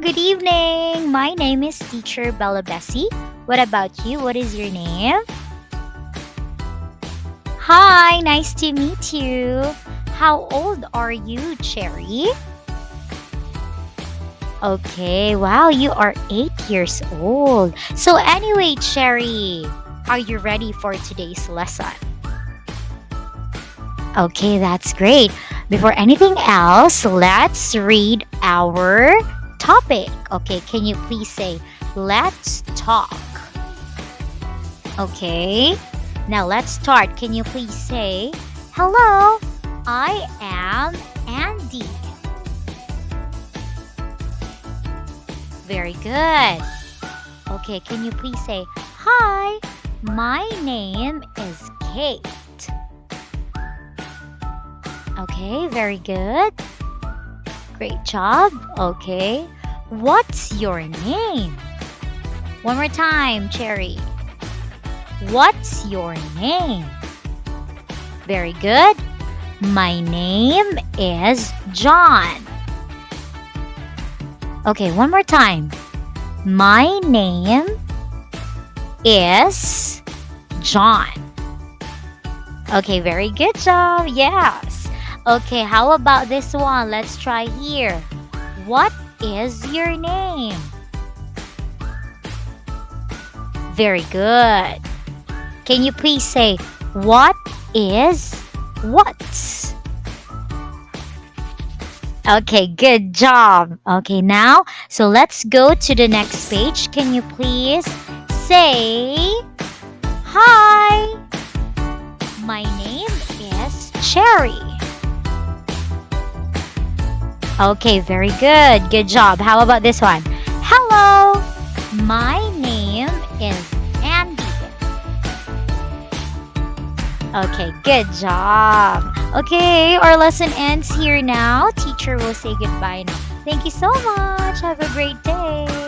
Good evening. My name is Teacher Bella Bessie. What about you? What is your name? Hi, nice to meet you. How old are you, Cherry? Okay, wow, you are eight years old. So, anyway, Cherry, are you ready for today's lesson? Okay, that's great. Before anything else, let's read our topic. Okay, can you please say, let's talk? Okay, now let's start. Can you please say, hello, I am Andy. Very good. Okay, can you please say, Hi, my name is Kate. Okay, very good. Great job. Okay, what's your name? One more time, Cherry. What's your name? Very good. My name is John. Okay, one more time. My name is John. Okay, very good job. Yes. Okay, how about this one? Let's try here. What is your name? Very good. Can you please say, What is what? Okay, good job. Okay, now, so let's go to the next page. Can you please say, Hi, my name is Cherry. Okay, very good. Good job. How about this one? Hello, my name is Andy. Okay, good job. Okay, our lesson ends here now. Teacher will say goodbye now. Thank you so much. Have a great day.